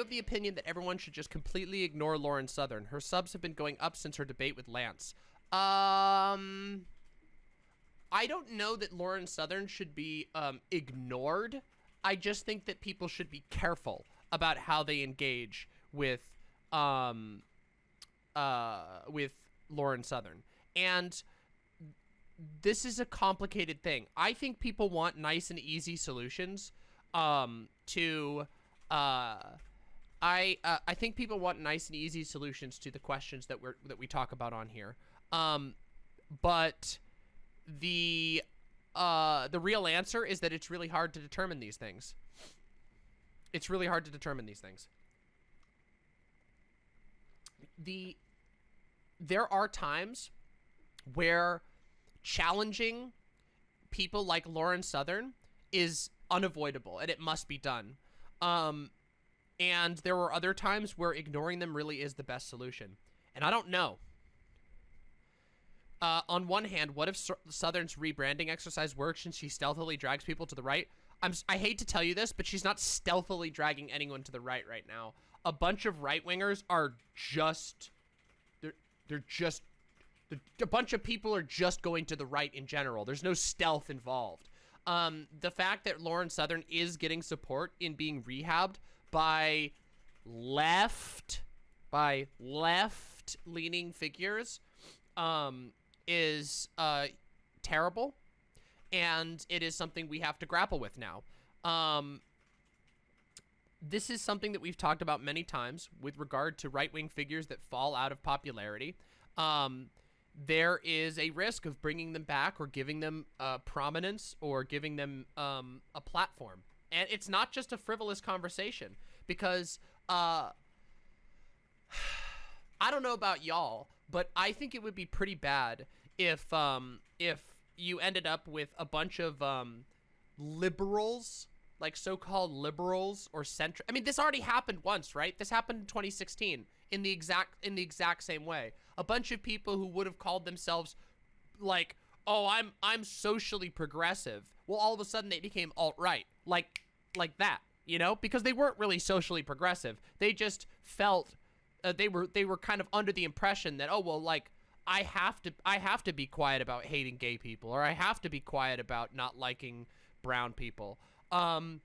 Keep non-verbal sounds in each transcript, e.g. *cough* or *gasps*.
you have the opinion that everyone should just completely ignore Lauren Southern? Her subs have been going up since her debate with Lance. Um, I don't know that Lauren Southern should be um, ignored. I just think that people should be careful about how they engage with um, uh, with Lauren Southern. And this is a complicated thing. I think people want nice and easy solutions um, to uh, I uh, I think people want nice and easy solutions to the questions that we're that we talk about on here. Um, but the uh, the real answer is that it's really hard to determine these things. It's really hard to determine these things. The there are times where challenging people like Lauren Southern is unavoidable and it must be done. Um, and there were other times where ignoring them really is the best solution. And I don't know. Uh, on one hand, what if Southern's rebranding exercise works and she stealthily drags people to the right? I'm, I hate to tell you this, but she's not stealthily dragging anyone to the right right now. A bunch of right-wingers are just... They're, they're just... A bunch of people are just going to the right in general. There's no stealth involved. Um, the fact that Lauren Southern is getting support in being rehabbed by left, by left-leaning figures, um, is uh, terrible, and it is something we have to grapple with now. Um, this is something that we've talked about many times with regard to right-wing figures that fall out of popularity. Um, there is a risk of bringing them back or giving them uh, prominence or giving them um, a platform. And it's not just a frivolous conversation because uh, *sighs* I don't know about y'all, but I think it would be pretty bad if um, if you ended up with a bunch of um, liberals, like so-called liberals or center. I mean, this already happened once, right? This happened in 2016 in the exact in the exact same way. A bunch of people who would have called themselves like, "Oh, I'm I'm socially progressive." Well, all of a sudden they became alt-right. Like like that, you know? Because they weren't really socially progressive. They just felt uh, they were they were kind of under the impression that, "Oh, well, like I have to I have to be quiet about hating gay people or I have to be quiet about not liking brown people." Um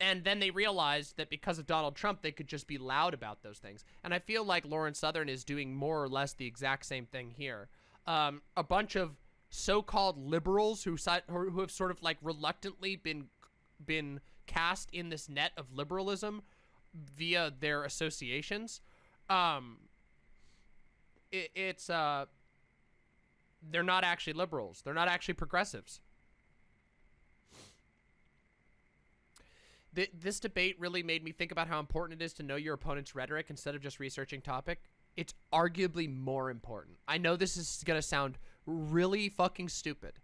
and then they realized that because of Donald Trump, they could just be loud about those things. And I feel like Lauren Southern is doing more or less the exact same thing here. Um, a bunch of so-called liberals who who have sort of like reluctantly been been cast in this net of liberalism via their associations. Um, it, it's uh, they're not actually liberals. They're not actually progressives. th this debate really made me think about how important it is to know your opponent's rhetoric instead of just researching topic. It's arguably more important. I know this is going to sound really fucking stupid.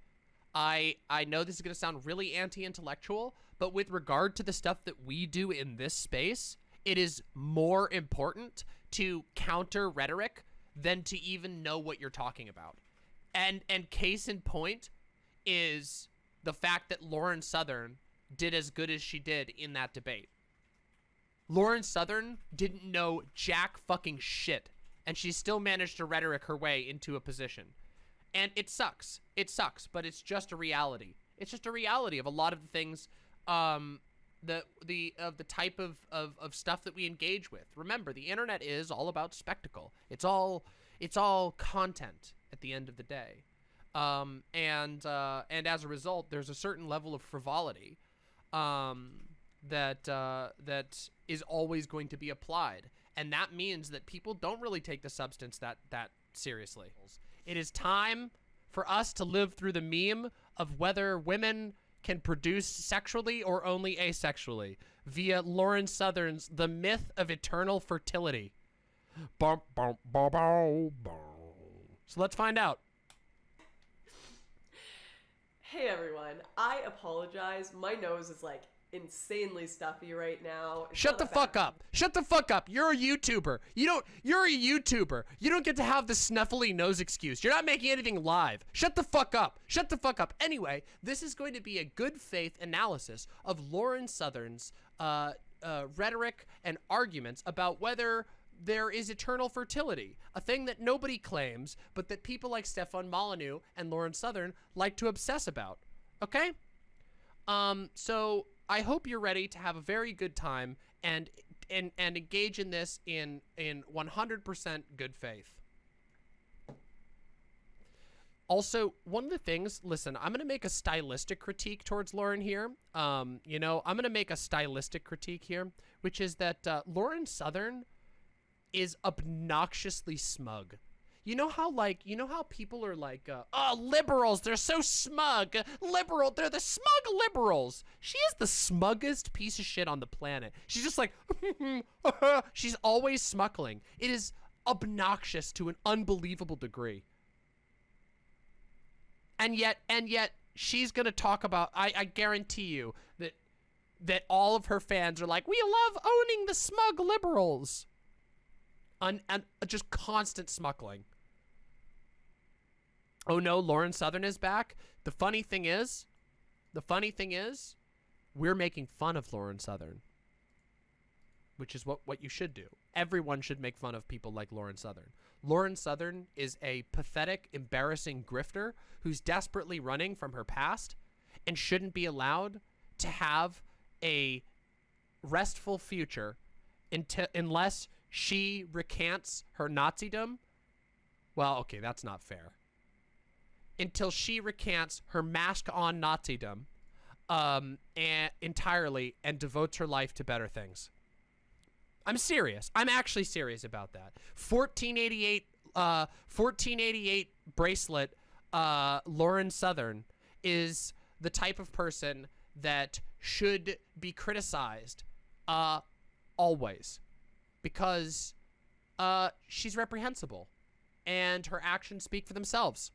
I I know this is going to sound really anti-intellectual, but with regard to the stuff that we do in this space, it is more important to counter rhetoric than to even know what you're talking about. And and case in point is the fact that Lauren Southern did as good as she did in that debate. Lauren Southern didn't know jack fucking shit, and she still managed to rhetoric her way into a position. And it sucks. It sucks, but it's just a reality. It's just a reality of a lot of the things, um, the the of the type of, of of stuff that we engage with. Remember, the internet is all about spectacle. It's all it's all content at the end of the day. Um, and uh, and as a result, there's a certain level of frivolity um, that uh, that is always going to be applied, and that means that people don't really take the substance that that seriously. It is time for us to live through the meme of whether women can produce sexually or only asexually via Lauren Southern's The Myth of Eternal Fertility. So let's find out. Hey everyone, I apologize. My nose is like insanely stuffy right now. It's Shut the fuck up. Shut the fuck up. You're a YouTuber. You don't you're a YouTuber. You don't get to have the snuffly nose excuse. You're not making anything live. Shut the fuck up. Shut the fuck up. Anyway, this is going to be a good faith analysis of Lauren Southern's uh uh, rhetoric and arguments about whether there is eternal fertility, a thing that nobody claims, but that people like Stefan Molyneux and Lauren Southern like to obsess about. Okay? Um, so I hope you're ready to have a very good time and and and engage in this in in 100% good faith. Also, one of the things, listen, I'm going to make a stylistic critique towards Lauren here. Um, you know, I'm going to make a stylistic critique here, which is that uh, Lauren Southern is obnoxiously smug. You know how like you know how people are like, uh, oh liberals, they're so smug. Liberal, they're the smug liberals. She is the smuggest piece of shit on the planet. She's just like, *laughs* she's always smuggling. It is obnoxious to an unbelievable degree. And yet, and yet, she's gonna talk about. I, I guarantee you that that all of her fans are like, we love owning the smug liberals. Un, and just constant smuggling. Oh no, Lauren Southern is back. The funny thing is, the funny thing is, we're making fun of Lauren Southern. Which is what, what you should do. Everyone should make fun of people like Lauren Southern. Lauren Southern is a pathetic, embarrassing grifter who's desperately running from her past and shouldn't be allowed to have a restful future until unless she recants her Nazism. Well, okay, that's not fair until she recants her mask on Nazism um, and entirely and devotes her life to better things. I'm serious. I'm actually serious about that. 1488, uh, 1488 bracelet, uh, Lauren Southern is the type of person that should be criticized, uh, always, because, uh, she's reprehensible, and her actions speak for themselves.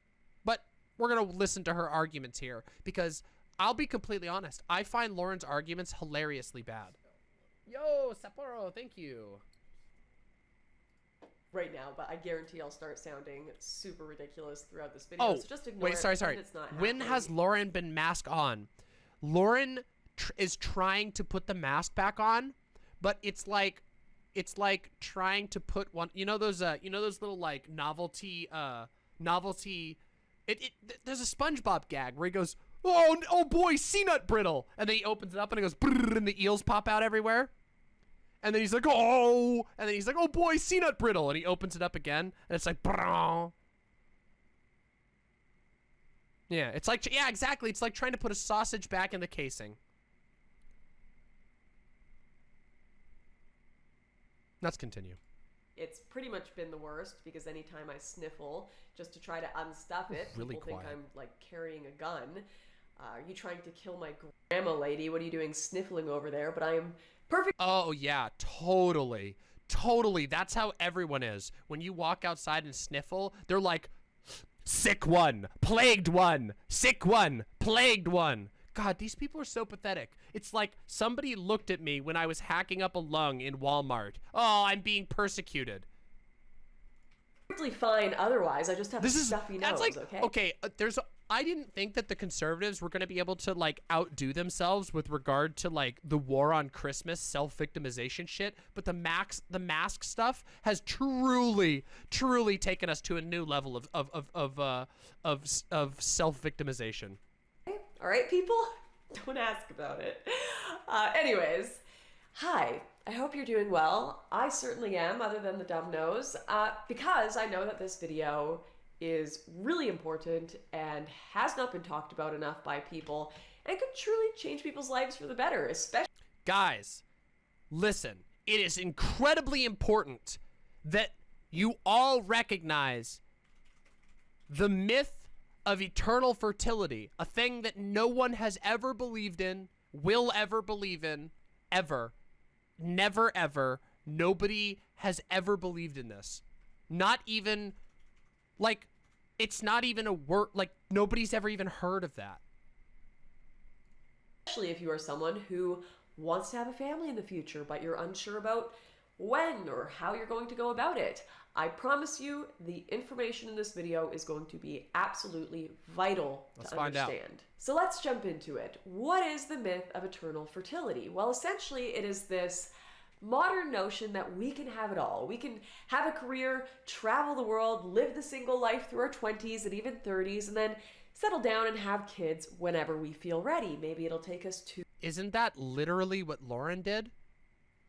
But we're going to listen to her arguments here because I'll be completely honest. I find Lauren's arguments hilariously bad. Yo, Sapporo, thank you. Right now, but I guarantee I'll start sounding super ridiculous throughout this video. Oh, so just ignore wait, it, sorry, pretend sorry. It's not When happening. has Lauren been mask on? Lauren tr is trying to put the mask back on, but it's like, it's like trying to put one. You know those, uh, you know those little like novelty, uh, novelty. It, it th- there's a SpongeBob gag where he goes, "Oh, oh boy, sea nut brittle," and then he opens it up and it goes, and the eels pop out everywhere. And then he's like, "Oh," and then he's like, "Oh boy, sea nut brittle," and he opens it up again, and it's like, "Brrr." Yeah, it's like yeah, exactly. It's like trying to put a sausage back in the casing. Let's continue. It's pretty much been the worst because anytime I sniffle just to try to unstuff it, Really people think. I'm like carrying a gun. Uh, are you trying to kill my grandma, lady? What are you doing sniffling over there? But I am perfect. Oh yeah, totally. Totally. That's how everyone is. When you walk outside and sniffle, they're like sick one, plagued one, sick one, plagued one. God, these people are so pathetic. It's like somebody looked at me when I was hacking up a lung in Walmart. Oh, I'm being persecuted. Perfectly fine otherwise. I just have This a is stuffy that's nose. like okay. okay. Uh, there's I didn't think that the conservatives were going to be able to like outdo themselves with regard to like the war on Christmas self-victimization shit, but the max the mask stuff has truly truly taken us to a new level of of of of uh, of, of self-victimization. All right, people? *laughs* Don't ask about it. Uh, anyways, hi. I hope you're doing well. I certainly am, other than the dumb nose, uh, because I know that this video is really important and has not been talked about enough by people and could truly change people's lives for the better, especially. Guys, listen. It is incredibly important that you all recognize the myth of eternal fertility, a thing that no one has ever believed in, will ever believe in, ever. Never ever. Nobody has ever believed in this. Not even, like, it's not even a word, like, nobody's ever even heard of that. especially if you are someone who wants to have a family in the future, but you're unsure about when or how you're going to go about it. I promise you the information in this video is going to be absolutely vital Let's to find out. understand. So let's jump into it. What is the myth of eternal fertility? Well, essentially it is this modern notion that we can have it all. We can have a career, travel the world, live the single life through our 20s and even 30s, and then settle down and have kids whenever we feel ready. Maybe it'll take us two Isn't that literally what Lauren did?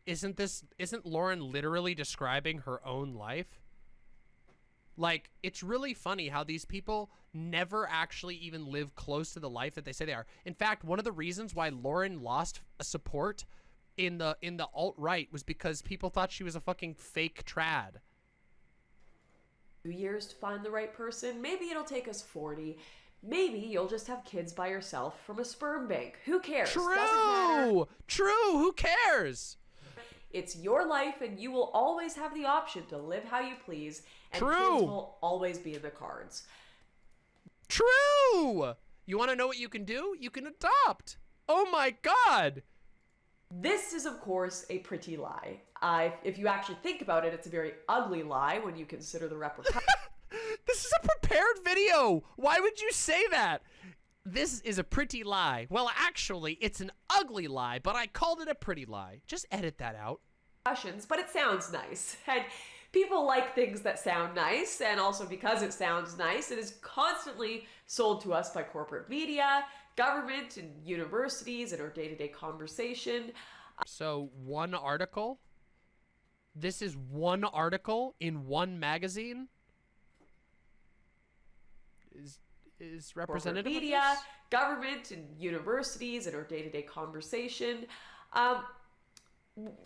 Isn't this isn't Lauren literally describing her own life? Like, it's really funny how these people never actually even live close to the life that they say they are. In fact, one of the reasons why Lauren lost support in the in the alt right was because people thought she was a fucking fake trad. Two years to find the right person. Maybe it'll take us 40. Maybe you'll just have kids by yourself from a sperm bank. Who cares? True. True. Who cares? It's your life, and you will always have the option to live how you please, and True. kids will always be in the cards. True. You want to know what you can do? You can adopt. Oh my god. This is, of course, a pretty lie. Uh, if you actually think about it, it's a very ugly lie when you consider the repercussions. *laughs* This is a prepared video. Why would you say that? This is a pretty lie. Well, actually, it's an ugly lie, but I called it a pretty lie. Just edit that out. but it sounds nice. *laughs* And people like things that sound nice, and also because it sounds nice, it is constantly sold to us by corporate media, government, and universities in our day to day conversation. So, one article. This is one article in one magazine. Is is Corporate representative of media, government, and universities in our day to day conversation. Um,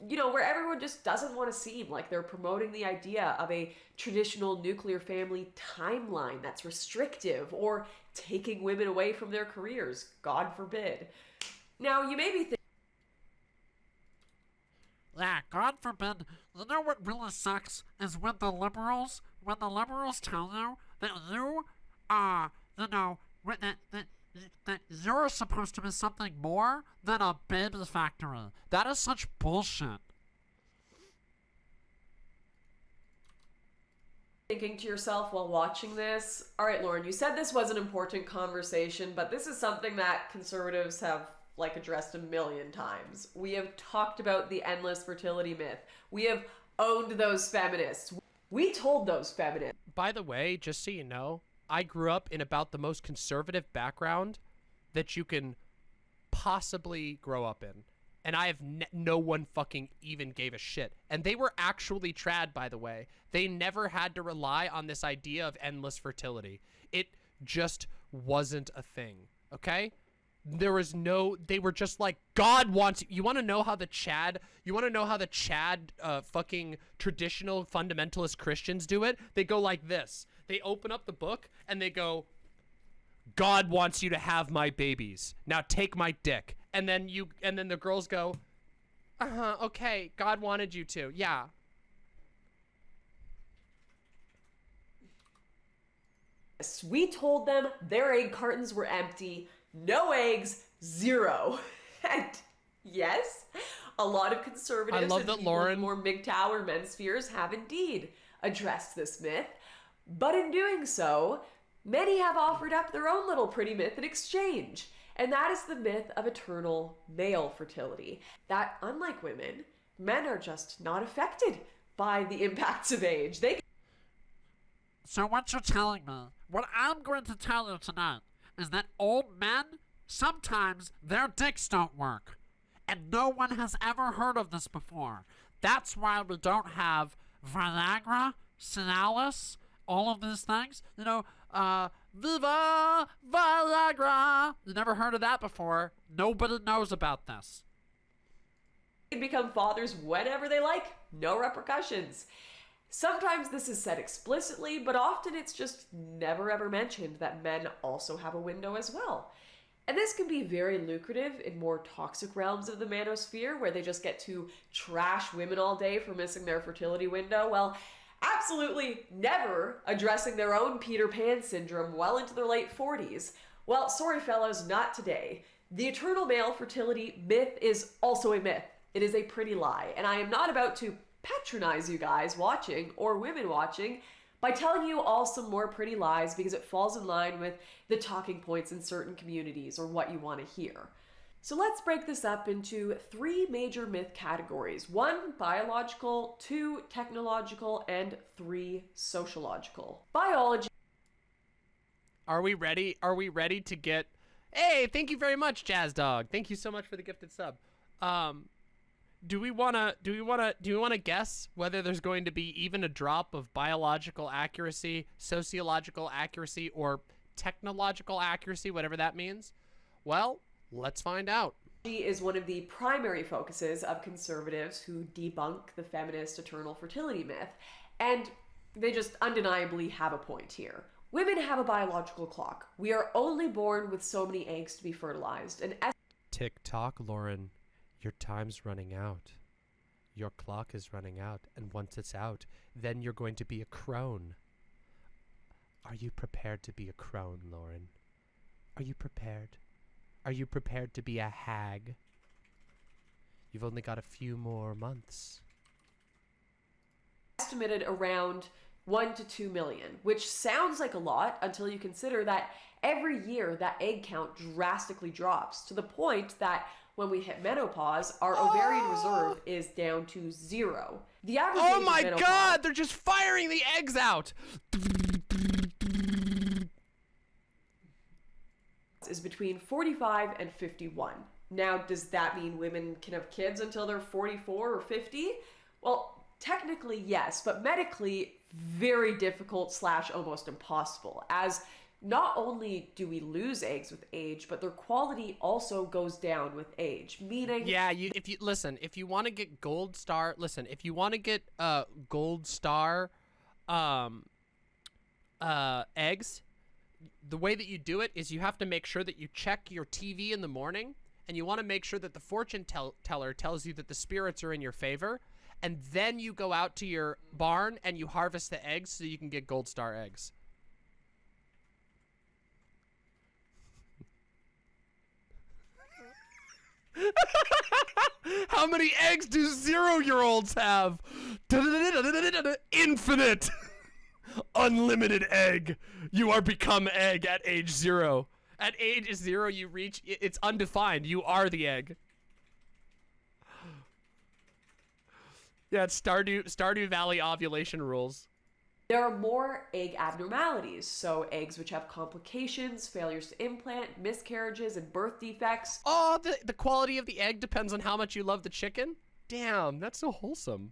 you know, where everyone just doesn't want to seem like they're promoting the idea of a traditional nuclear family timeline that's restrictive or taking women away from their careers. God forbid. Now, you may be thinking, Yeah, God forbid. You know what really sucks is when the liberals, when the liberals tell you that you, uh, you know, that, that, that you're supposed to be something more than a baby factory. That is such bullshit. thinking to yourself while watching this, all right, Lauren, you said this was an important conversation, but this is something that conservatives have like addressed a million times. We have talked about the endless fertility myth. We have owned those feminists. We told those feminists. By the way, just so you know, I grew up in about the most conservative background that you can possibly grow up in. And I have no one fucking even gave a shit. And they were actually trad, by the way. They never had to rely on this idea of endless fertility. It just wasn't a thing. Okay? There was no. They were just like God wants. You want to know how the Chad? You want to know how the Chad, uh, fucking traditional fundamentalist Christians do it? They go like this. They open up the book and they go, God wants you to have my babies. Now take my dick. And then you and then the girls go, "Uh-huh, okay. God wanted you to." Yeah. We told them their egg cartons were empty. No eggs, zero. *laughs* And yes, a lot of conservatives I love and that Lauren- more MGTOW or men's spheres have indeed addressed this myth. But in doing so, many have offered up their own little pretty myth in exchange. And that is the myth of eternal male fertility. That, unlike women, men are just not affected by the impacts of age. They So what you're telling me, what I'm going to tell you tonight, is that old men, sometimes their dicks don't work. And no one has ever heard of this before. That's why we don't have Viagra, Cialis, all of these things. You know, uh, Viva Viagra. You never heard of that before. Nobody knows about this. can become fathers whenever they like, no repercussions. Sometimes this is said explicitly, but often it's just never ever mentioned that men also have a window as well. And this can be very lucrative in more toxic realms of the manosphere where they just get to trash women all day for missing their fertility window. Well, absolutely never addressing their own Peter Pan syndrome well into their late 40s. Well, sorry, fellows, not today. The eternal male fertility myth is also a myth. It is a pretty lie, and I am not about to patronize you guys watching or women watching by telling you all some more pretty lies because it falls in line with the talking points in certain communities or what you want to hear. So let's break this up into three major myth categories one biological, two technological, and three sociological. Biology. Are we ready? Are we ready to get? Hey, thank you very much, Jazz Dog. Thank you so much for the gifted sub. Um, do we wanna? Do we wanna? Do we wanna guess whether there's going to be even a drop of biological accuracy, sociological accuracy, or technological accuracy, whatever that means? Well, let's find out. She is one of the primary focuses of conservatives who debunk the feminist eternal fertility myth. And they just undeniably have a point here. Women have a biological clock. We are only born with so many eggs to be fertilized. And Tick tock, Lauren. Your time's running out. Your clock is running out, and once it's out, then you're going to be a crone. Are you prepared to be a crone, Lauren? Are you prepared? Are you prepared to be a hag? You've only got a few more months. estimated around 1 to 2 million, which sounds like a lot until you consider that every year that egg count drastically drops to the point that when we hit menopause, our ovarian reserve oh! is down to zero. The average Oh my menopause god, they're just firing the eggs out! Is between 45 and 51. Now, does that mean women can have kids until they're 44 or 50? Well, technically yes, but medically very difficult slash almost impossible. As not only do we lose eggs with age, but their quality also goes down with age. Meaning, Yeah, you if you listen, if you want to get gold star, listen, if you want to get uh gold star um uh eggs, the way that you do it is you have to make sure that you check your TV in the morning and you want to make sure that the fortune tell- teller tells you that the spirits are in your favor and then you go out to your barn and you harvest the eggs so you can get gold star eggs. *laughs* How many eggs do zero year olds have? *laughs* Infinite! *laughs* Unlimited egg. You are become egg at age zero. At age zero, you reach, it's undefined. You are the egg. *gasps* Yeah, it's Stardew, Stardew Valley ovulation rules. there are more egg abnormalities. So, eggs which have complications, failures to implant, miscarriages, and birth defects. Oh, the, the quality of the egg depends on how much you love the chicken? Damn, that's so wholesome.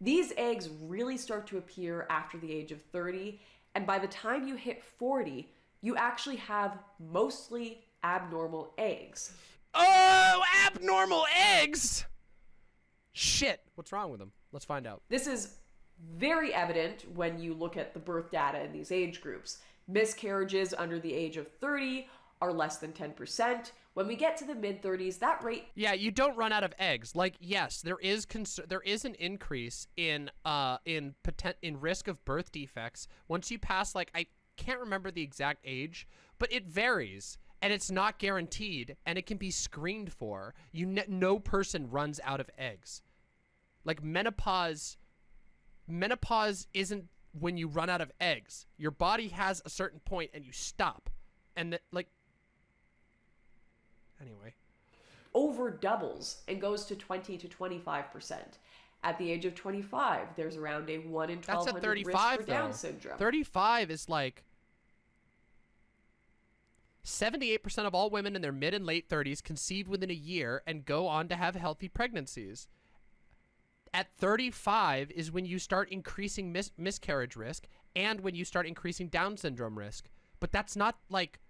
These eggs really start to appear after the age of 30, and by the time you hit 40, you actually have mostly abnormal eggs. Oh, abnormal eggs! Shit, what's wrong with them? Let's find out. This is very evident when you look at the birth data in these age groups. Miscarriages under the age of 30 are less than 10%. When we get to the mid 30s, that rate Yeah, you don't run out of eggs. Like, yes, there is there is an increase in uh in potent in risk of birth defects once you pass like I can't remember the exact age, but it varies and it's not guaranteed and it can be screened for. You no person runs out of eggs. Like menopause menopause isn't when you run out of eggs. Your body has a certain point and you stop. And that like anyway. over doubles and goes to 20 to 25%. At the age of 25, there's around a 1 in That's 1200 at risk 35 for Down though. syndrome. 35 is like 78% of all women in their mid and late 30s conceive within a year and go on to have healthy pregnancies. At 35 is when you start increasing mis- miscarriage risk and when you start increasing Down syndrome risk. But that's not like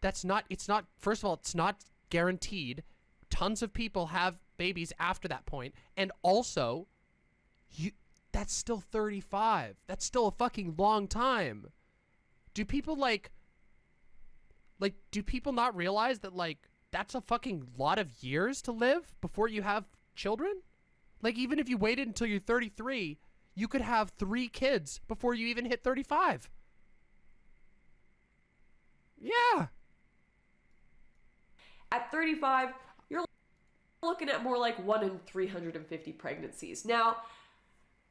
that's not it's not first of all it's not guaranteed. Tons of people have babies after that point and also you that's still 35. That's still a fucking long time. Do people like like do people not realize that like that's a fucking lot of years to live before you have children? Like even if you waited until you're 33, you could have 3 kids before you even hit 35. Yeah. At 35, you're looking at more like 1 in 350 pregnancies. Now,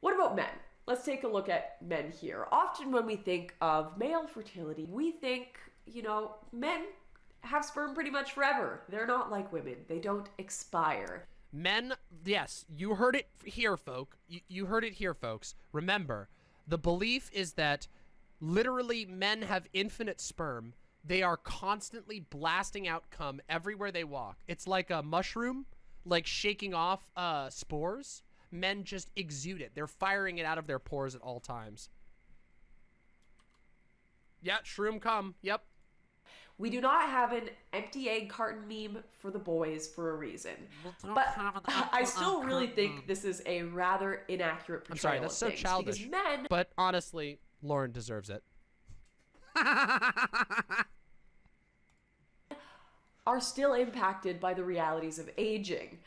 what about men? Let's take a look at men here. Often when we think of male fertility, we think, you know, men have sperm pretty much forever. They're not like women. They don't expire. Men, yes, you heard it here, folk. You, you heard it here, folks. Remember, the belief is that literally men have infinite sperm. They are constantly blasting out cum everywhere they walk. It's like a mushroom, like shaking off uh, spores. Men just exude it. They're firing it out of their pores at all times. Yeah, shroom cum. Yep. We do not have an empty egg carton meme for the boys for a reason. But *laughs* I still really think this is a rather inaccurate portrayal. I'm sorry, that's so childish. Men But honestly, Lauren deserves it. *laughs* are still impacted by the realities of aging.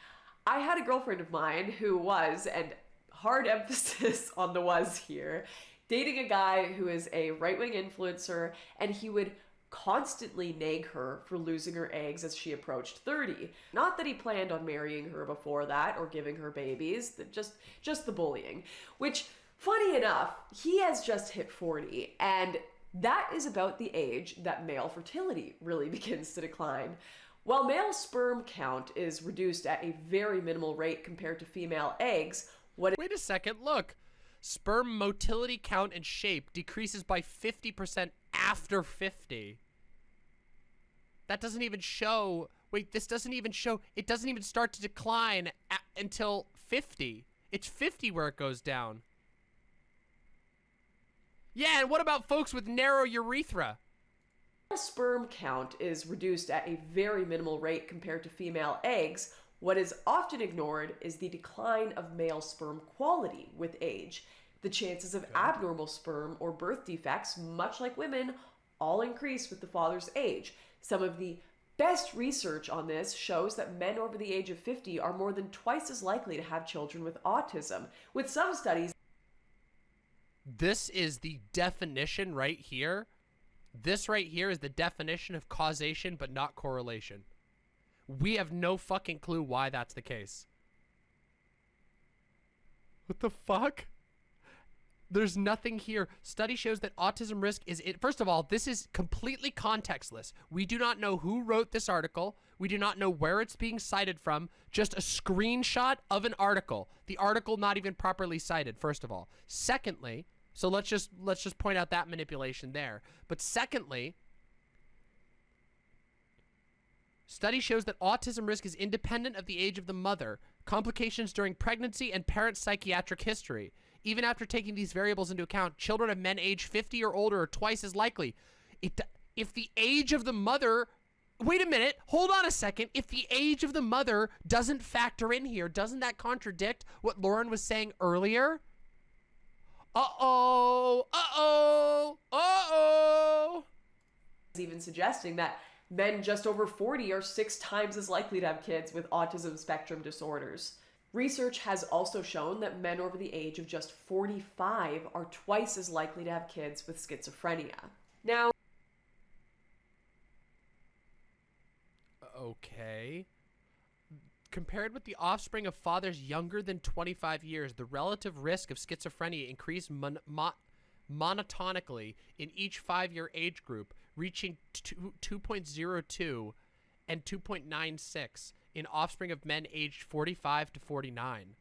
I had a girlfriend of mine who was, and hard *laughs* emphasis on the was here, dating a guy who is a right wing influencer, and he would constantly nag her for losing her eggs as she approached 30. Not that he planned on marrying her before that or giving her babies, just just the bullying. Which funny enough, he has just hit 40 and that is about the age that male fertility really *laughs* begins to decline. While male sperm count is reduced at a very minimal rate compared to female eggs, what Wait a second, look. Sperm motility count and shape decreases by 50% after 50. That doesn't even show. Wait, this doesn't even show. It doesn't even start to decline a- until 50. It's 50 where it goes down. Yeah, and what about folks with narrow urethra? sperm count is reduced at a very minimal rate compared to female eggs, what is often ignored is the decline of male sperm quality with age. The chances of abnormal sperm or birth defects, much like women, all increase with the father's age. Some of the best research on this shows that men over the age of 50 are more than twice as likely to have children with autism, with some studies This is the definition right here. This right here is the definition of causation but not correlation. We have no fucking clue why that's the case. What the fuck? There's nothing here. Study shows that autism risk is it. First of all, this is completely contextless. We do not know who wrote this article. We do not know where it's being cited from. Just a screenshot of an article. The article not even properly cited, first of all. Secondly, so let's just let's just point out that manipulation there. But secondly, Study shows that autism risk is independent of the age of the mother, complications during pregnancy, and parent psychiatric history. Even after taking these variables into account, children of men age 50 or older are twice as likely. It, if the age of the mother. Wait a minute. Hold on a second. If the age of the mother doesn't factor in here, doesn't that contradict what Lauren was saying earlier? Uh oh. Uh oh. Uh oh. even suggesting that men just over 40 are six times as likely to have kids with autism spectrum disorders. Research has also shown that men over the age of just 45 are twice as likely to have kids with schizophrenia. Now, Okay. Compared with the offspring of fathers younger than 25 years, the relative risk of schizophrenia increased mon- mo- monotonically in each five year age group, reaching two- 2.02 and 2.96 in offspring of men aged 45 to 49.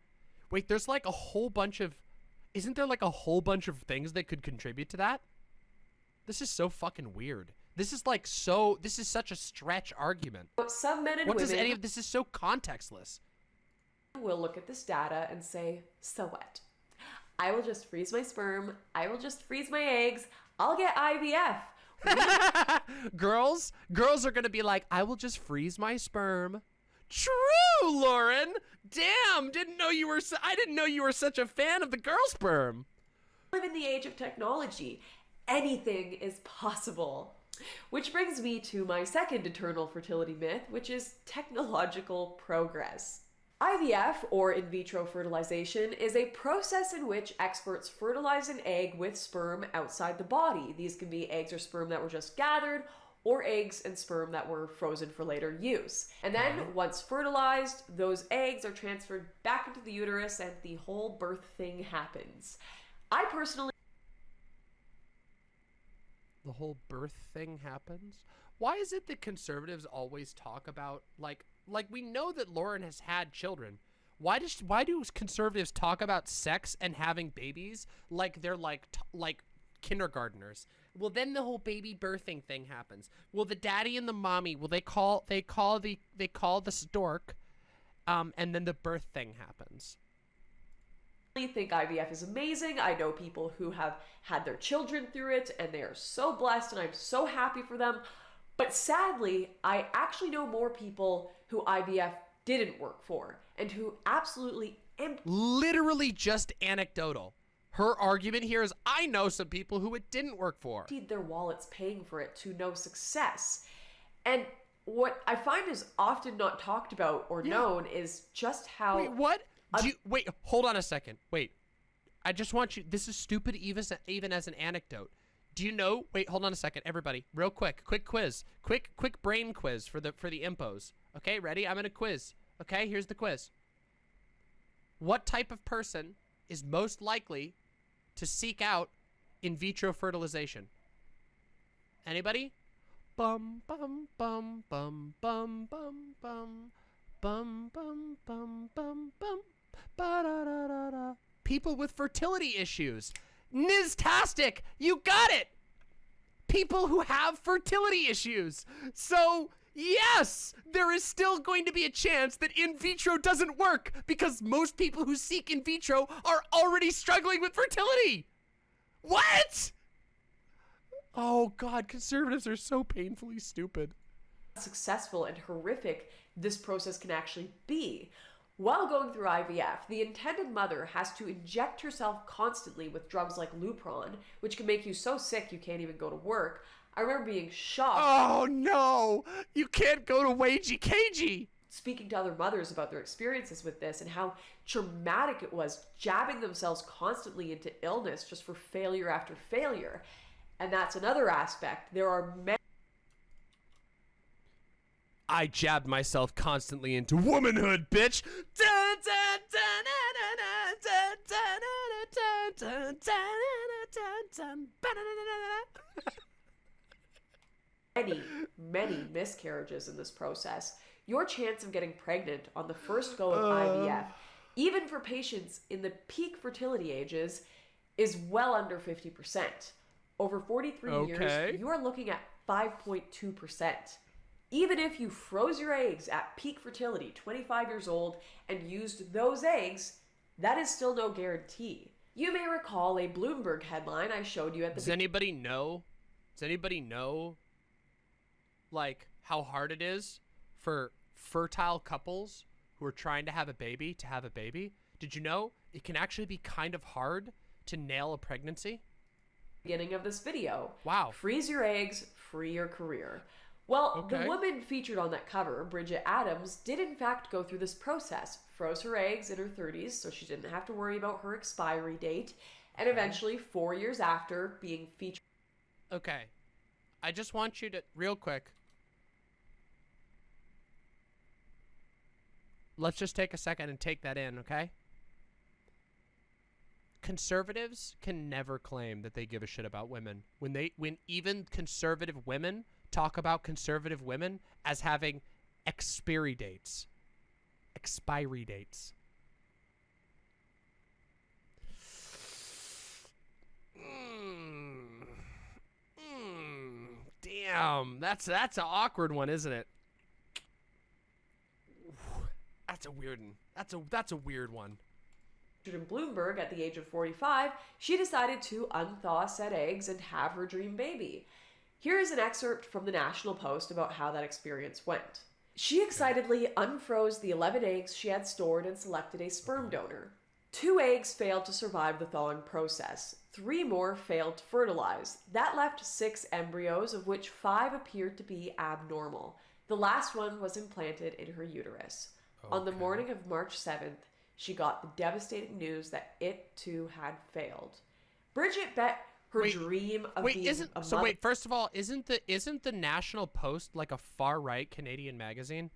Wait, there's like a whole bunch of. Isn't there like a whole bunch of things that could contribute to that? This is so fucking weird. This is like so. This is such a stretch argument. some men and What women does any of this is so contextless? will look at this data and say, so what? I will just freeze my sperm. I will just freeze my eggs. I'll get IVF. *laughs* girls, girls are gonna be like, I will just freeze my sperm. True, Lauren. Damn, didn't know you were. Su- I didn't know you were such a fan of the girl sperm. live in the age of technology. Anything is possible. Which brings me to my second eternal fertility myth, which is technological progress. IVF, or in vitro fertilization, is a process in which experts fertilize an egg with sperm outside the body. These can be eggs or sperm that were just gathered, or eggs and sperm that were frozen for later use. And then, uh-huh. once fertilized, those eggs are transferred back into the uterus and the whole birth thing happens. I personally the whole birth thing happens. Why is it that conservatives always talk about like like we know that Lauren has had children. Why does why do conservatives talk about sex and having babies like they're like like kindergarteners? Well, then the whole baby birthing thing happens. Well, the daddy and the mommy, well they call they call the they call the stork um and then the birth thing happens. Think IVF is amazing. I know people who have had their children through it and they are so blessed and I'm so happy for them. But sadly, I actually know more people who IVF didn't work for and who absolutely emptied Literally just anecdotal. Her argument here is I know some people who it didn't work for. their wallets paying for it to no success. And what I find is often not talked about or known is just how Wait, what? You, wait, hold on a second. Wait. I just want you. This is stupid, even even as an anecdote. Do you know? Wait, hold on a second, everybody. Real quick, quick quiz, quick, quick brain quiz for the for the impos. Okay, ready? I'm gonna quiz. Okay, here's the quiz. What type of person is most likely to seek out in vitro fertilization? Anybody? Bum bum bum bum bum bum bum bum bum bum bum bum People with fertility issues. Niztastic, you got it. People who have fertility issues. So yes, there is still going to be a chance that in vitro doesn't work because most people who seek in vitro are already struggling with fertility. What? Oh God, conservatives are so painfully stupid. successful and horrific this process can actually be. While going through IVF, the intended mother has to inject herself constantly with drugs like Lupron, which can make you so sick you can't even go to work. I remember being shocked Oh no, you can't go to Wagey Cagey. speaking to other mothers about their experiences with this and how traumatic it was jabbing themselves constantly into illness just for failure after failure. And that's another aspect. There are many I jabbed myself constantly into womanhood, bitch. many, many miscarriages in this process. Your chance of getting pregnant on the first go of uh... IVF, even for patients in the peak fertility ages, is well under 50%. Over 43 okay. years, you are looking at 5.2%. Even if you froze your eggs at peak fertility, 25 years old, and used those eggs, that is still no guarantee. You may recall a Bloomberg headline I showed you at the Does anybody know? Does anybody know, like, how hard it is for fertile couples who are trying to have a baby to have a baby? Did you know it can actually be kind of hard to nail a pregnancy? beginning of this video. Wow. Freeze your eggs, free your career. Well, the woman featured on that cover, Brigitte Adams, did in fact go through this process. Froze her eggs in her 30s so she didn't have to worry about her expiry date, and eventually, four years after being featured Okay. I just want you to, real quick. Let's just take a second and take that in, okay? Conservatives can never claim that they give a shit about women. When they when even conservative women talk about conservative women as having expiry dates. Expiry dates. Mm. Mm, damn, that's that's an awkward one, isn't it? That's a weird one. That's a that's a weird one. in Bloomberg at the age of 45, she decided to unthaw said eggs and have her dream baby. Here is an excerpt from the National Post about how that experience went. She excitedly unfroze the 11 eggs she had stored and selected a sperm donor. Two eggs failed to survive the thawing process. Three more failed to fertilize. That left six embryos, of which five appeared to be abnormal. The last one was implanted in her uterus. On the morning of March 7th, she got the devastating news that it too had failed. Brigitte bet her Wait, dream of Wait, being isn't a so? Wait, first of all, isn't the isn't the National Post like a far right Canadian magazine?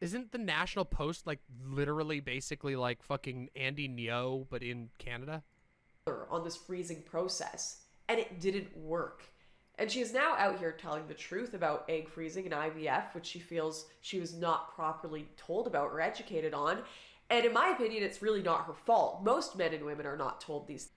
Isn't the National Post like literally basically like fucking Andy Ngo but in Canada? on this freezing process, and it didn't work. And she is now out here telling the truth about egg freezing and IVF, which she feels she was not properly told about or educated on. And in my opinion, it's really not her fault. Most men and women are not told these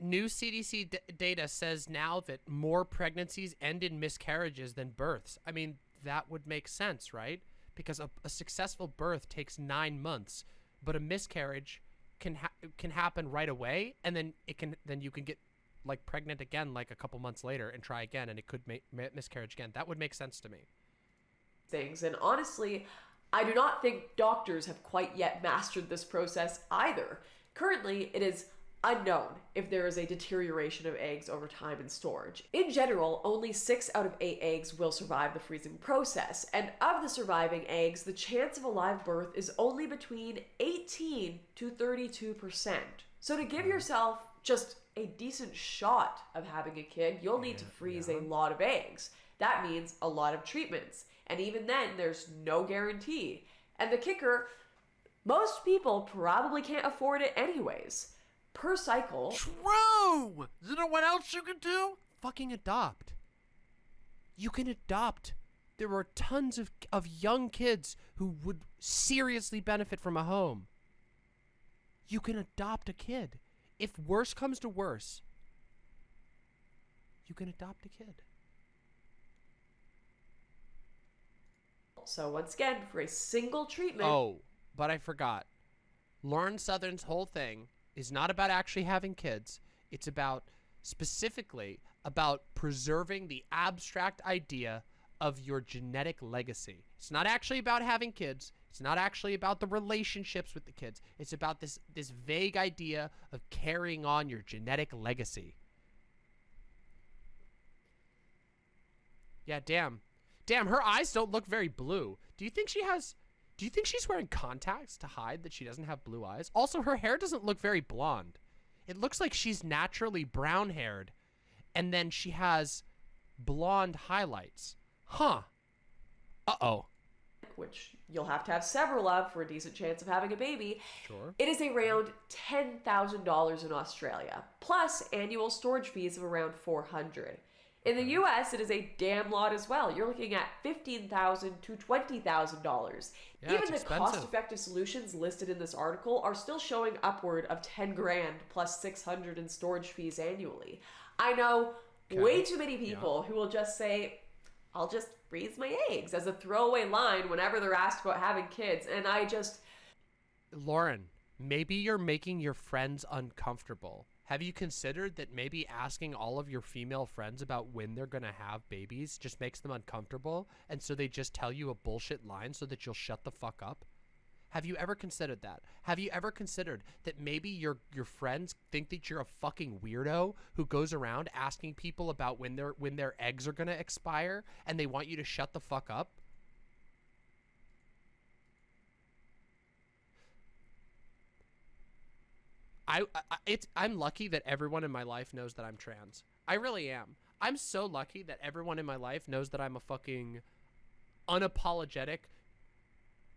New CDC d- data says now that more pregnancies end in miscarriages than births. I mean, that would make sense, right? Because a, a successful birth takes nine months, but a miscarriage can ha- can happen right away, and then it can then you can get like pregnant again like a couple months later and try again, and it could make ma- miscarriage again. That would make sense to me. things. And honestly, I do not think doctors have quite yet mastered this process either. Currently, it is unknown if there is a deterioration of eggs over time in storage. In general, only 6 out of 8 eggs will survive the freezing process, and of the surviving eggs, the chance of a live birth is only between 18 to 32%. So to give hmm. yourself just a decent shot of having a kid, you'll need to freeze a lot of eggs. That means a lot of treatments. And even then, there's no guarantee. And the kicker most people probably can't afford it anyways. Per cycle, True! You know what else you can do? Fucking adopt. You can adopt. There are tons of of young kids who would seriously benefit from a home. You can adopt a kid. If worse comes to worse, you can adopt a kid. So once again, for a single treatment, Oh, but I forgot. Lauren Southern's whole thing is not about actually having kids. It's about specifically about preserving the abstract idea of your genetic legacy. It's not actually about having kids. It's not actually about the relationships with the kids. It's about this this vague idea of carrying on your genetic legacy. Yeah, damn. Damn, her eyes don't look very blue. Do you think she has do you think she's wearing contacts to hide that she doesn't have blue eyes? Also, her hair doesn't look very blonde. It looks like she's naturally brown haired and then she has blonde highlights. Huh. Uh oh. which you'll have to have several of for a decent chance of having a baby, Sure. it is around $10,000 in Australia, plus annual storage fees of around 400 In the US, it is a damn lot as well. You're looking at 15,000 to $20,000. Yeah, Even the expensive. cost-effective solutions listed in this article are still showing upward of 10 grand plus 600 in storage fees annually. I know way too many people who will just say, I'll just freeze my eggs as a throwaway line whenever they're asked about having kids. And I just, Lauren, maybe you're making your friends uncomfortable. Have you considered that maybe asking all of your female friends about when they're going to have babies just makes them uncomfortable and so they just tell you a bullshit line so that you'll shut the fuck up? Have you ever considered that? Have you ever considered that maybe your your friends think that you're a fucking weirdo who goes around asking people about when their when their eggs are going to expire and they want you to shut the fuck up? I, I it's I'm lucky that everyone in my life knows that I'm trans. I really am. I'm so lucky that everyone in my life knows that I'm a fucking unapologetic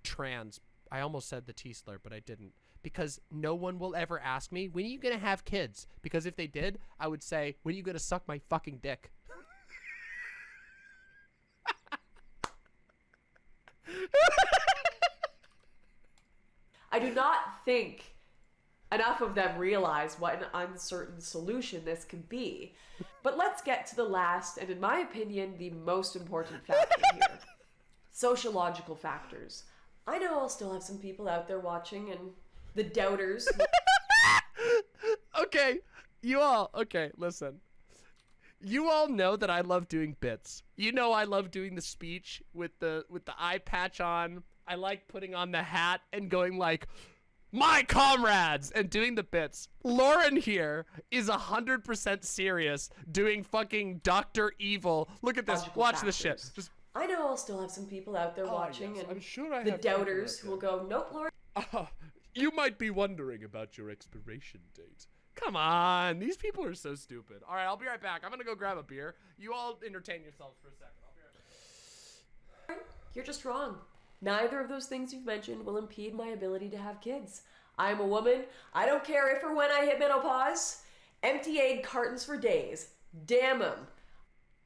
trans. I almost said the T slur, but I didn't. Because no one will ever ask me, when are you gonna have kids? Because if they did, I would say, when are you gonna suck my fucking dick? *laughs* I do not think enough of them realize what an uncertain solution this could be. But let's get to the last, and in my opinion, the most important factor here *laughs* sociological factors. I know I'll still have some people out there watching, and the doubters. *laughs* okay, you all, okay, listen. You all know that I love doing bits. You know I love doing the speech with the with the eye patch on. I like putting on the hat and going like, "My comrades," and doing the bits. Lauren here is a hundred percent serious, doing fucking Doctor Evil. Look at this. Logical Watch this shit. Just I know I'll still have some people out there ah, watching, yes, and I'm sure I the have doubters who will go, "Nope, Lauren. Oh, *laughs* You might be wondering about your expiration date. Come on, these people are so stupid. All right, I'll be right back. I'm gonna go grab a beer. You all entertain yourselves for a second. I'll be right back. You're just wrong. Neither of those things you've mentioned will impede my ability to have kids. I'm a woman. I don't care if or when I hit menopause. Empty egg cartons for days. Damn them.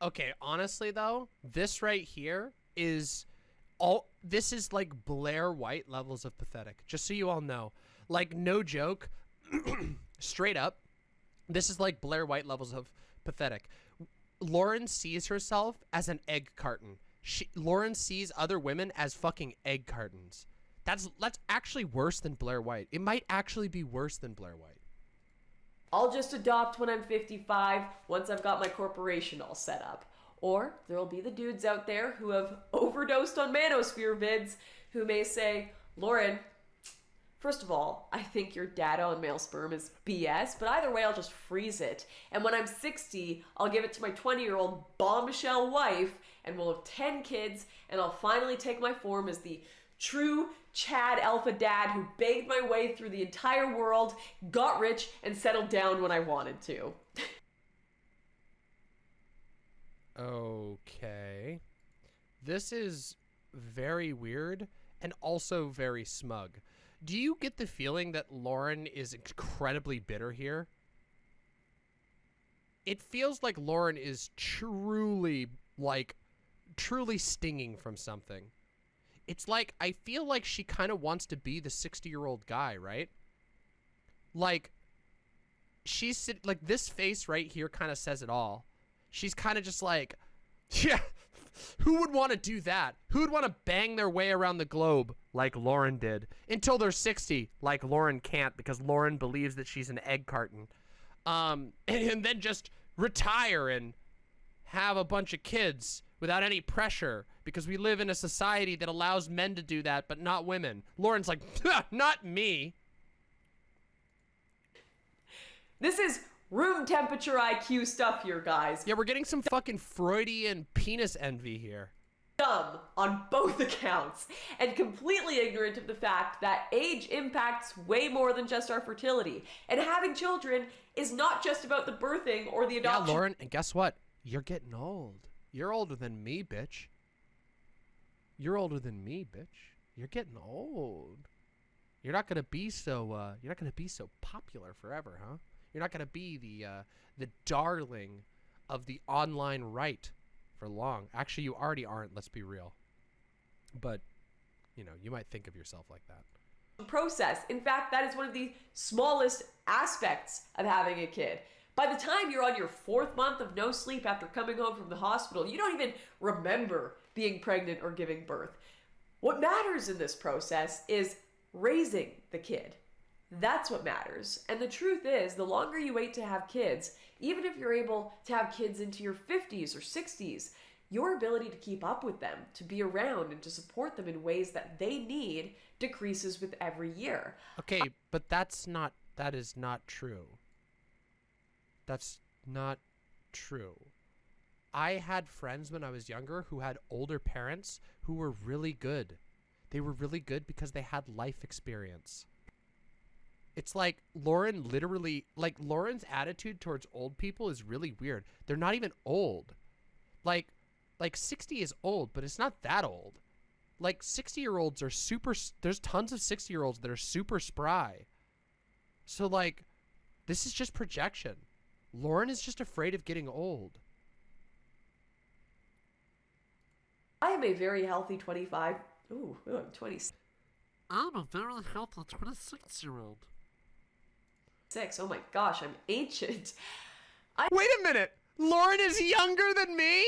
Okay, honestly though, this right here is all this is like Blair White levels of pathetic. Just so you all know. Like no joke, *clears throat* straight up, this is like Blair White levels of pathetic. Lauren sees herself as an egg carton. She, Lauren sees other women as fucking egg cartons. That's that's actually worse than Blair White. It might actually be worse than Blair White. I'll just adopt when I'm 55 once I've got my corporation all set up. Or there'll be the dudes out there who have *laughs* overdosed on manosphere vids who may say, Lauren, first of all, I think your data on male sperm is BS, but either way, I'll just freeze it. And when I'm 60, I'll give it to my 20 year old bombshell wife, and we'll have 10 kids, and I'll finally take my form as the true Chad alpha dad who begged my way through the entire world, got rich, and settled down when I wanted to. Okay. This is very weird and also very smug. Do you get the feeling that Lauren is incredibly bitter here? It feels like Lauren is truly, like, truly stinging from something. It's like, I feel like she kind of wants to be the 60 year old guy, right? Like, she's like, this face right here kind of says it all she's kind of just like, *laughs* yeah, who would want to do that? Who would want to bang their way around the globe like Lauren did until they're 60, like Lauren can't because Lauren believes that she's an egg carton. Um, and, *laughs* and then just retire and have a bunch of kids without any pressure because we live in a society that allows men to do that but not women. Lauren's like, not me. This is room temperature IQ stuff here, guys. Yeah, we're getting some fucking Freudian penis envy here. Dumb on both *laughs* accounts, and completely ignorant of the fact that age impacts way more than just our fertility. And having children is not just about the birthing or the adoption. Yeah, Lauren, and guess what? You're getting old. You're older than me, bitch. You're older than me, bitch. You're getting old. You're not gonna be so. Uh, you're not gonna be so popular forever, huh? You're not to be the uh, the darling of the online right for long. Actually, you already aren't. Let's be real. But you know, you might think of yourself like that. Process. In fact, that is one of the smallest aspects of having a kid. By the time you're on your fourth month of no sleep after coming home from the hospital, you don't even remember being pregnant or giving birth. What matters in this process is raising the kid. That's what matters. And the truth is, the longer you wait to have kids, even if you're able to have kids into your 50s or 60s, your ability to keep up with them, to be around, and to support them in ways that they need decreases with every year. Okay, but that's not, that is not true. That's not true. I had friends when I was younger who had older parents who were really good. They were really good because they had life experience. It's like Lauren literally like Lauren's attitude towards old people is really weird. They're not even old. Like like 60 is old, but it's not that old. Like 60-year-olds are super there's tons of 60-year-olds that are super spry. So like this is just projection. Lauren is just afraid of getting old. I am a very healthy 25. Ooh, ooh I'm 26. I'm a very healthy 26 year old. Six. Oh my gosh, I'm ancient. Wait a minute. Lauren is younger than me?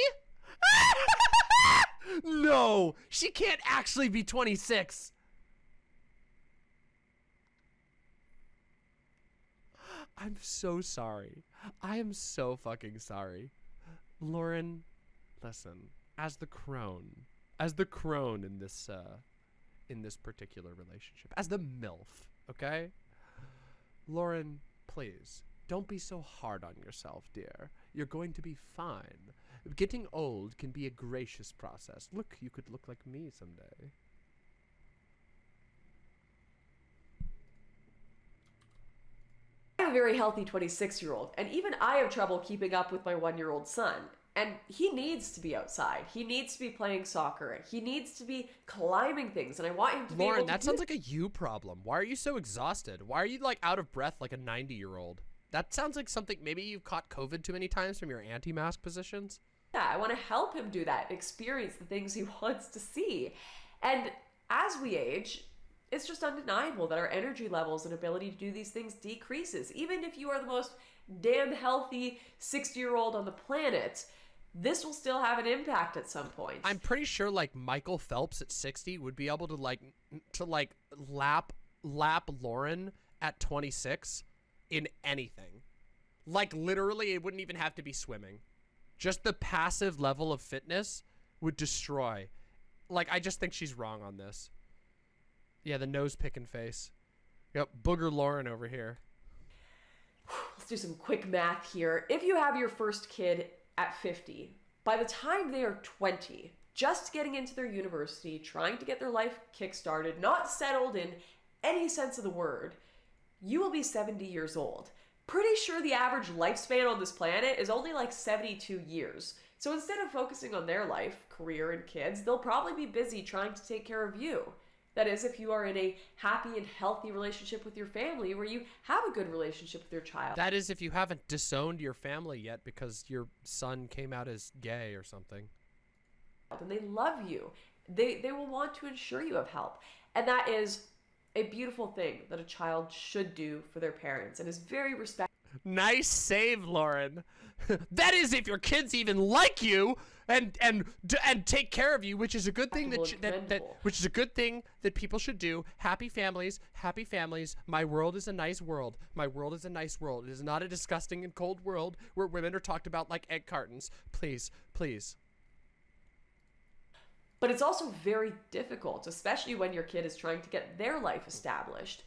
*laughs* no, she can't actually be 26. I'm so sorry. I am so fucking sorry. Lauren, listen, as the crone, as the crone in this uh in this particular relationship, as the MILF, okay? Lauren, please, don't be so hard on yourself, dear. You're going to be fine. Getting old can be a gracious process. Look, you could look like me someday. A very healthy 26 year old, and even I have trouble keeping up with my one year old son. And he needs to be outside. He needs to be playing soccer. He needs to be climbing things, and I want him to be Lauren, able to that sounds like a you problem. Why are you so exhausted? Why are you like out of breath like a 90 year old? That sounds like something maybe you've caught COVID too many times from your anti mask positions. Yeah, I want to help him do that, experience the things he *laughs* wants to see. And as we age, it's just undeniable that our energy levels and ability to do these things decreases. Even if you are the most damn healthy 60 year old on the planet, this will still have an impact at some point. I'm pretty sure like Michael Phelps at 60 would be able to like to like lap lap Lauren at 26 in anything. Like literally it wouldn't even have to be swimming. Just the passive level of fitness would destroy. Like I just think she's wrong on this. Yeah, the nose picking face. Yep, booger Lauren over here. Let's do some quick math here. If you have your first kid at 50, by the time they are 20, just getting into their university, trying to get their life kickstarted, not settled in any sense of the word, you will be 70 years old. Pretty sure the average lifespan on this planet is only like 72 years. So instead of focusing on their life, career, and kids, they'll probably be busy trying to take care of you. That is, if you are in a happy and healthy relationship with your family where you have a good relationship with your child. That is if you haven't disowned your family yet because your son came out as gay or something. and they love you. They they will want to ensure you have help. And that is a beautiful thing that a child should do for their parents and is very respectful Nice save, Lauren. *laughs* that is if your kids even like you and and and take care of you, which is a good thing that, Respectable sh- and that that which is a good thing that people should do. Happy families, happy families. My world is a nice world. My world is a nice world. It is not a disgusting and cold world where women are talked about like egg cartons. Please, please. But it's also very difficult, especially when your kid is trying to get their life established.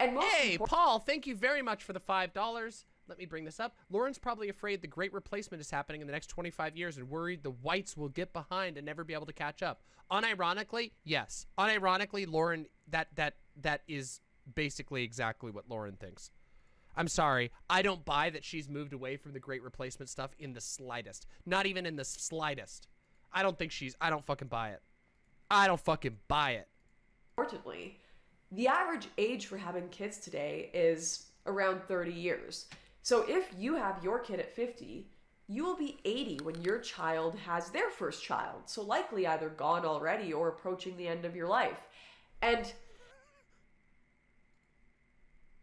And most Hey, Paul, thank you very much for the $5. Let me bring this up. Lauren's probably afraid the great replacement is happening in the next 25 years and worried the whites will get behind and never be able to catch up. Unironically, yes. Unironically, Lauren that that that is basically exactly what Lauren thinks. I'm sorry. I don't buy that she's moved away from the great replacement stuff in the slightest. Not even in the slightest. I don't think she's I don't fucking buy it. I don't fucking buy it. importantly, the average age for having kids today is around 30 years. So if you have your kid at 50, you will be 80 when your child has their first child. So likely either gone already or approaching the end of your life. And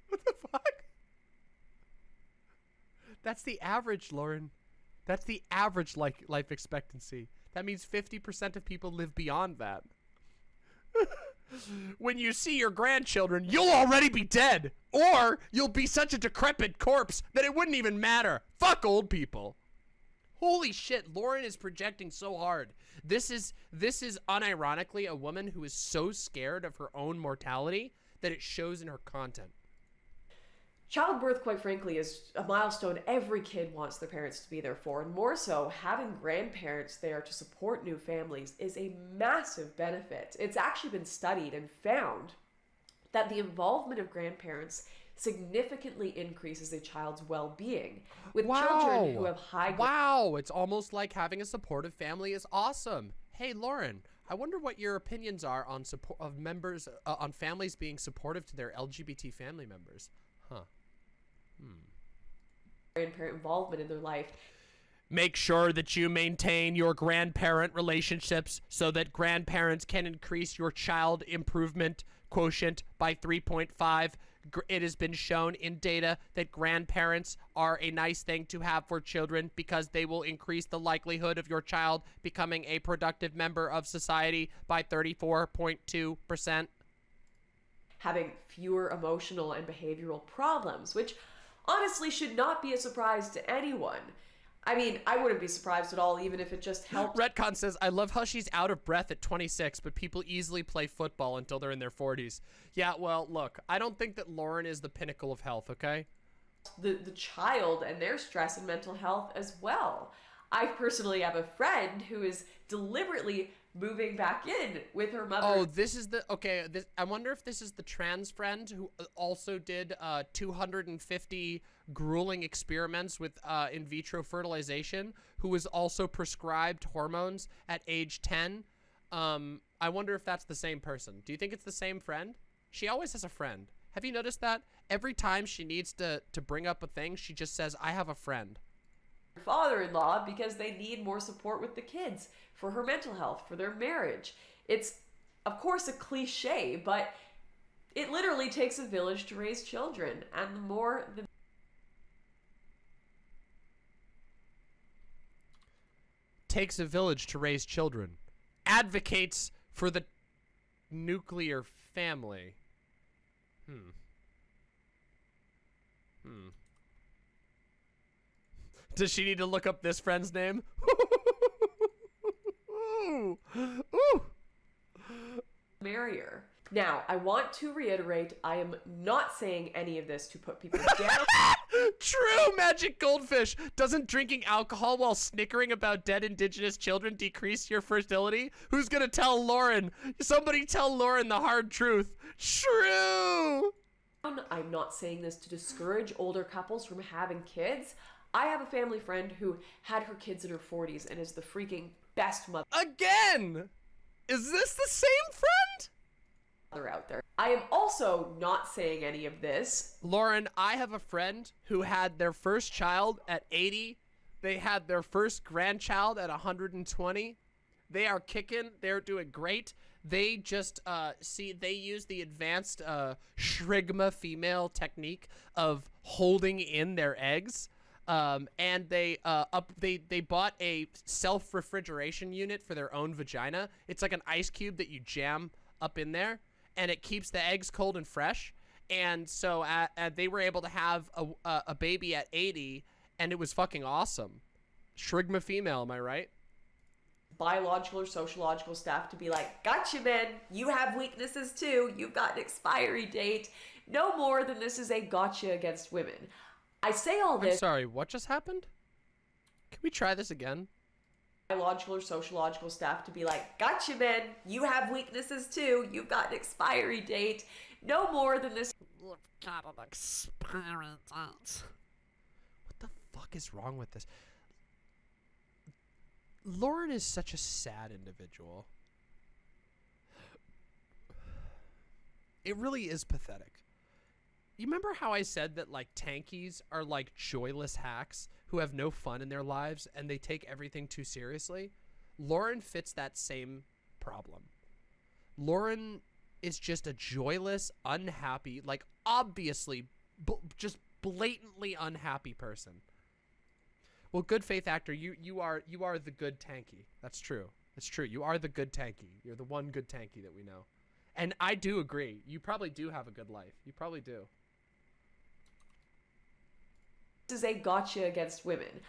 What the fuck? That's the average, Lauren. That's the average like life expectancy. That means 50% of people live beyond that. *laughs* when you see your grandchildren, you'll already be dead. Or you'll be such a decrepit corpse that it wouldn't even matter. Fuck old people. Holy shit, Lauren is projecting so hard. This is this is unironically a woman who is so scared of her own mortality that it shows in her content. Childbirth, quite frankly, is a milestone every kid wants their parents to be there for. And more so, having grandparents there to support new families is a massive benefit. It's actually been studied and found that the involvement of grandparents significantly increases a child's well-being with children who have high Wow, it's almost like having a supportive family is awesome. Hey, Lauren, I wonder what your opinions are on support of members uh, on families being supportive to their LGBT family members. Huh. Hmm. grandparent involvement in their life Make sure that you maintain your grandparent relationships so that grandparents can increase your child improvement quotient by 3.5. It has been shown in data that grandparents are a nice thing to have for children because they will increase the likelihood of your child becoming a productive member of society by 34.2%. having fewer emotional and behavioral problems, which honestly should not be a surprise to anyone. I mean, I wouldn't be surprised at all, even if it just helped. Retcon says, I love how she's out of breath at 26, but people easily play football until they're in their 40s. Yeah, well, look, I don't think that Lauren is the pinnacle of health, okay? the, the child and their stress and mental health as well. I personally have a friend who is deliberately moving back in with her mother. Oh, this is the okay. This I wonder if this is the trans friend who uh, also did uh, 250 grueling experiments with uh, in vitro fertilization, who was also prescribed hormones at age 10. Um, I wonder if that's the same person. Do you think it's the same friend? She always has a friend. Have you noticed that? Every time she needs to to bring up a thing, she just says, "I have a friend." Father-in-law because they need more support with the kids for her mental health for their marriage it's of course a cliche but it literally takes a village to raise children and the more the Takes a village to raise children. Advocates for the nuclear family. Hmm. Hmm. Does she need to look up this friend's name? *laughs* Ooh. Ooh. merrier now i want to reiterate i am not saying any of this to put people down *laughs* True, magic goldfish. Doesn't drinking alcohol while snickering about dead indigenous children decrease your fertility? Who's gonna tell Lauren? Somebody tell Lauren the hard truth. True. i'm not saying this to discourage older couples from having kids i have a family friend who had her kids in her 40s and is the freaking best mother Again. Is this the same friend? out there i am also not saying any of this Lauren, I have a friend who had their first child at 80. They had their first grandchild at 120. They are kicking. They're doing great. They just uh, see they use the advanced uh, shrigma female technique of holding in their eggs. Um, and they uh, up they they bought a self refrigeration unit for their own vagina. It's like an ice cube that you jam up in there, and it keeps the eggs cold and fresh and so uh, uh, they were able to have a, a, a baby at 80 and it was fucking awesome shrigma female am i right biological or sociological staff to be like, gotcha, man. You have weaknesses too. You've got an expiry date. No more than this is a gotcha against women. I say all i'm this sorry what just happened can we try this again biological or sociological staff to be like, gotcha, man. You have weaknesses too. You've got an expiry date. No more than this You've got an expiry date. what the fuck is wrong with this lauren is such a sad individual it really is pathetic you remember how I said that like tankies are like joyless hacks who have no fun in their lives and they take everything too seriously? Lauren fits that same problem. Lauren is just a joyless, unhappy, like obviously just blatantly unhappy person. Well, good faith actor, you you are you are the good tanky. That's true. That's true. You are the good tanky. You're the one good tanky that we know. And I do agree. You probably do have a good life. You probably do. Is a gotcha against women.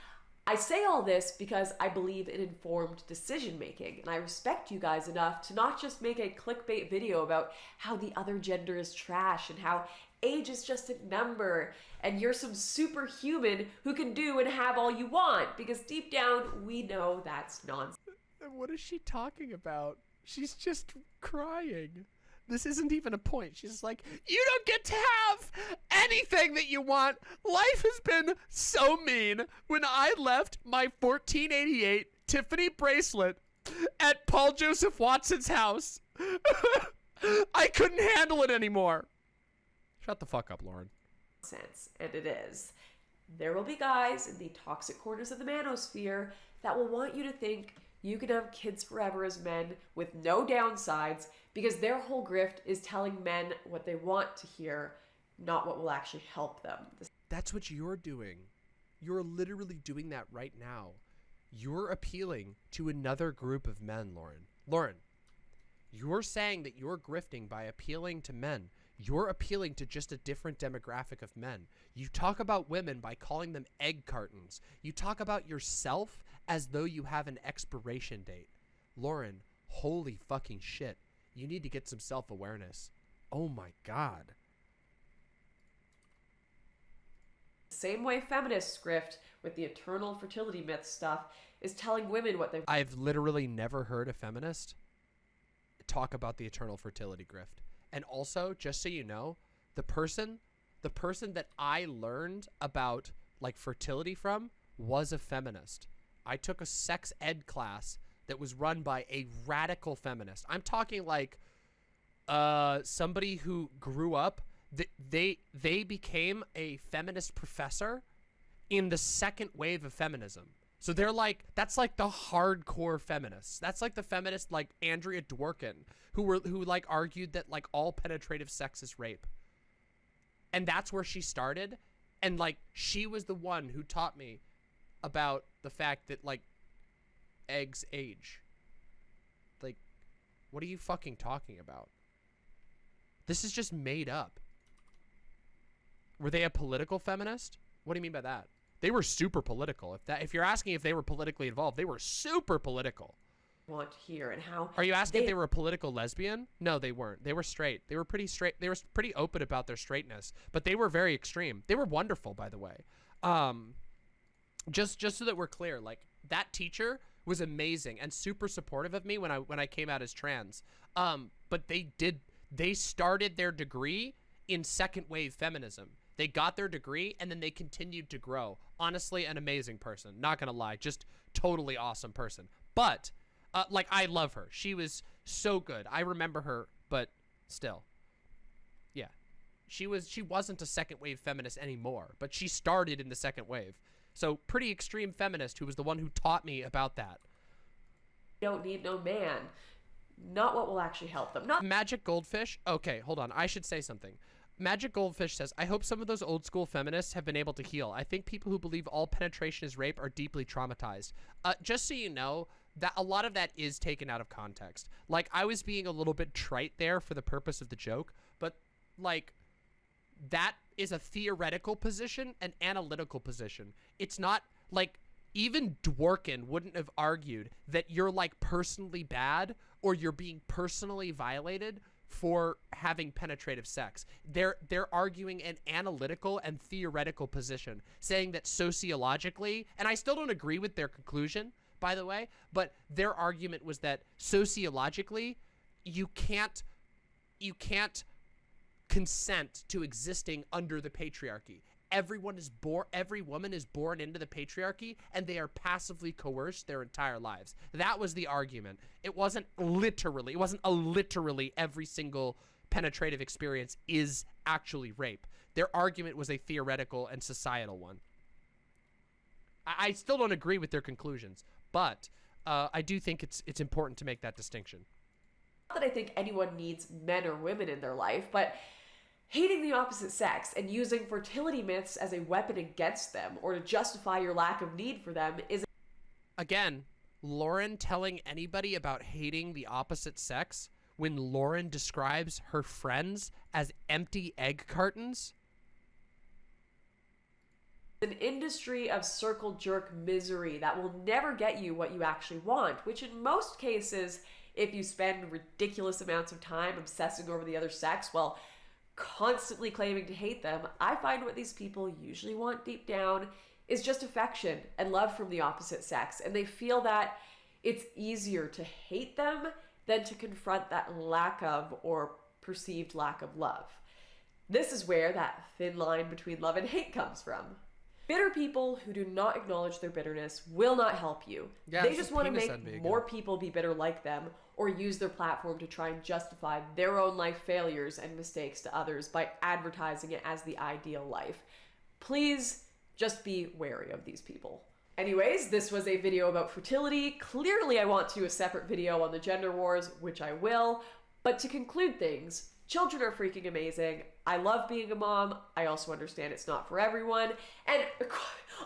I say all this because I believe in informed decision making, and I respect you guys enough to not just make a clickbait video about how the other gender is trash and how age is just a number and you're some superhuman who can do and have all you want, because deep down we know that's nonsense. What is she talking about? She's just crying. This isn't even a point. She's like, you don't get to have anything that you want. Life has been so mean. When I left my 1488 Tiffany bracelet at Paul Joseph Watson's house, *laughs* I couldn't handle it anymore. Shut the fuck up, Lauren. sense, and it is. There will be guys in the toxic corners of the manosphere that will want you to think you can have kids forever as men with no downsides because their whole grift is telling men what they want to hear, not what will actually help them. That's what you're doing. You're literally doing that right now. You're appealing to another group of men, Lauren. Lauren, you're saying that you're grifting by appealing to men. You're appealing to just a different demographic of men. You talk about women by calling them egg cartons. You talk about yourself as though you have an expiration date. Lauren, holy fucking shit. You need to get some self awareness. Oh my god. same way feminist grift with the eternal fertility myth stuff is telling women what they've I've literally never heard a feminist talk about the eternal fertility grift. And also, just so you know, the person the person that I learned about like fertility from was a feminist. I took a sex ed class that was run by a radical feminist. I'm talking like uh somebody who grew up th- they they became a feminist professor in the second wave of feminism. So they're like that's like the hardcore feminists. That's like the feminist like Andrea Dworkin who were who like argued that like all penetrative sex is rape. And that's where she started and like she was the one who taught me about the fact that like eggs age. Like what are you fucking talking about? This is just made up. Were they a political feminist? What do you mean by that? They were super political. If that if you're asking if they were politically involved, they were super political. want here and how Are you asking if They- they were a political lesbian? No, they weren't. They were straight. They were pretty straight. They were pretty open about their straightness, but they were very extreme. They were wonderful, by the way. Um, just just so that we're clear, like that teacher was amazing and super supportive of me when I when I came out as trans. Um, but they did they started their degree in second wave feminism. They got their degree and then they continued to grow. Honestly, an amazing person. Not gonna lie, just totally awesome person. But uh, like I love her. She was so good. I remember her, but still, yeah, she was. She wasn't a second wave feminist anymore, but she started in the second wave. So pretty extreme feminist who was the one who taught me about that. don't need no man. Not what will actually help them. Not Magic Goldfish. Okay, hold on. I should say something. Magic Goldfish says, I hope some of those old school feminists have been able to heal. I think people who believe all penetration is rape are deeply traumatized. Uh, just so you know, that a lot of that is taken out of context. Like, I was being a little bit trite there for the purpose of the joke, but, like, that is a theoretical position, an analytical position. It's not, like, even Dworkin wouldn't have argued that you're, like, personally bad or you're being personally violated for having penetrative sex. They're they're arguing an analytical and theoretical position, saying that sociologically, and I still don't agree with their conclusion, by the way, but their argument was that sociologically, you can't you can't consent to existing under the patriarchy. Everyone is born every woman is born into the patriarchy and they are passively coerced their entire lives. That was the argument. It wasn't literally, it wasn't a literally every single penetrative experience is actually rape. Their argument was a theoretical and societal one. I, I still don't agree with their conclusions, but uh, I do think it's it's important to make that distinction. that I think anyone needs men or women in their life, but hating the opposite sex and using fertility myths as a weapon against them or to justify your lack of need for them is Again, Lauren telling anybody about hating the opposite sex when Lauren describes her friends as empty egg cartons. an industry of circle jerk misery that will never get you what you actually want, which in most cases, if you spend ridiculous amounts of time obsessing over the other sex while constantly claiming to hate them, I find what these people usually want deep down is just affection and love from the opposite sex. And they feel that it's easier to hate them than to confront that lack of or perceived lack of love. This is where that thin line between love and hate comes from. Bitter people who do not acknowledge their bitterness will not help you. Yeah, they just just want to make more people be bitter like them or use their platform to try and justify their own life failures and mistakes to others by advertising it as the ideal life. Please just be wary of these people. Anyways, this was a video about fertility. Clearly, I want to do a separate video on the gender wars, which I will. But to conclude things, children are freaking amazing. I love being a mom. I also understand it's not for everyone. And *laughs*